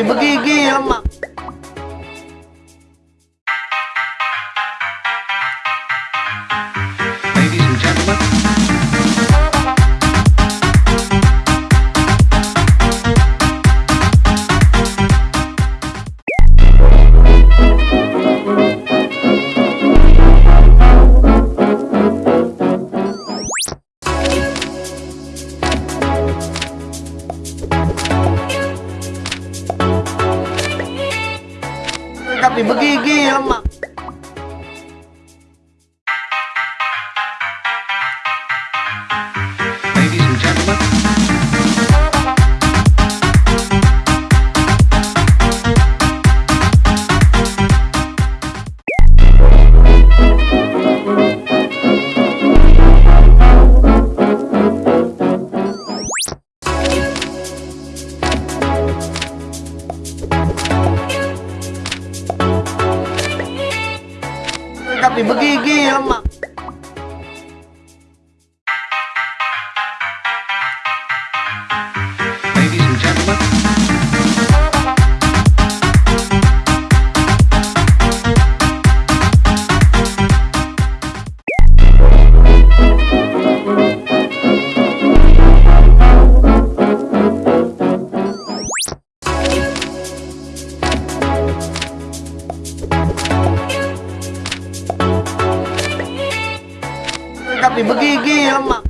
di begigi lemak Tapi begigi lemak. Tapi begigi lemak. Tapi begigi lemak.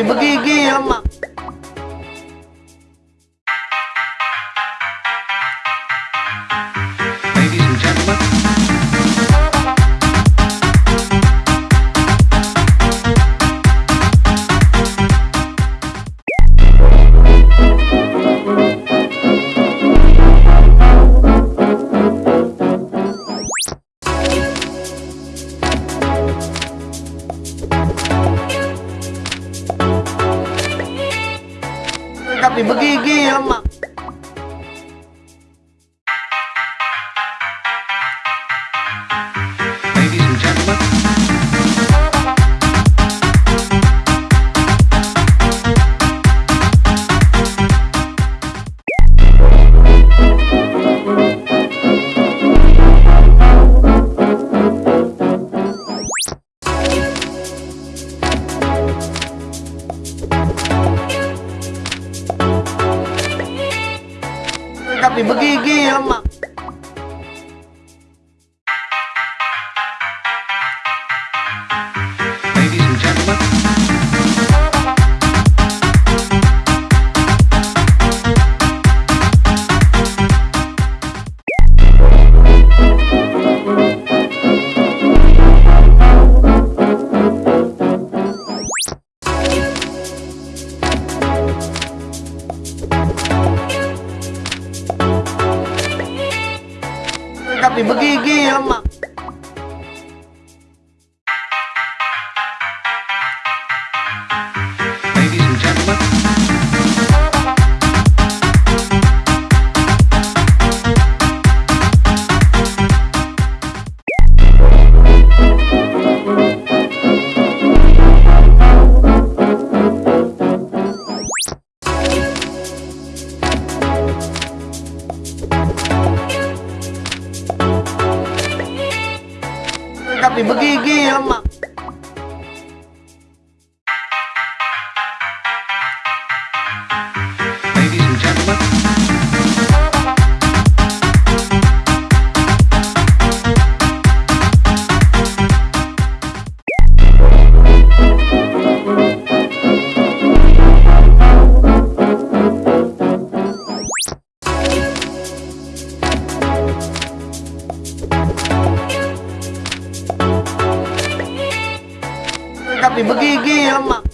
Tapi begigi lemak. ladies and gentlemen, Tapi begigi lemak. Tapi begigi lemak. Tapi begigi lemak. ladies and gentlemen, Tapi begigi lemak.